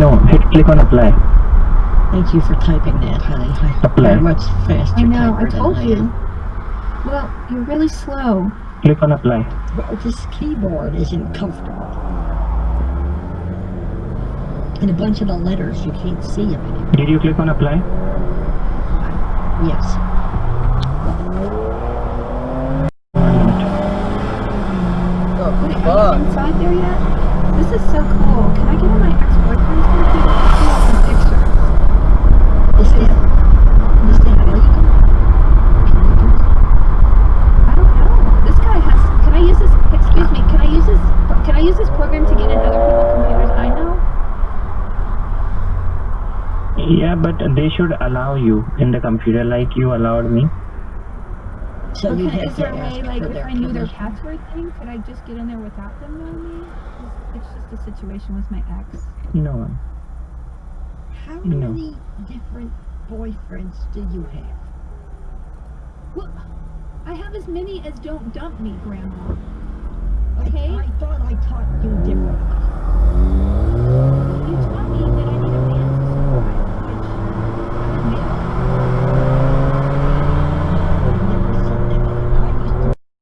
No, hit click on apply. Thank you for typing that, honey. Apply. You're much faster I know, I told I you. am. Well, you're really slow. Click on apply. Well, this keyboard isn't comfortable. And a bunch of the letters, you can't see them anymore. Did you click on apply? Yes. Oh, Wait, are you inside there yet? This is so cool. Can I get on my ex-boyfriend's computer and pull up some pictures? Is that, is that legal? Can you do that? I don't know. This guy has. Can I use this? Excuse me. Can I use this? Can I use this program to get in other people's computers I know? Yeah, but they should allow you in the computer like you allowed me. So you Okay, have is there a way, like, if I knew their permission. password thing, could I just get in there without them knowing me? It's it's just a situation with my ex. No. How No. many different boyfriends do you have? Well, I have as many as don't dump me, Grandma.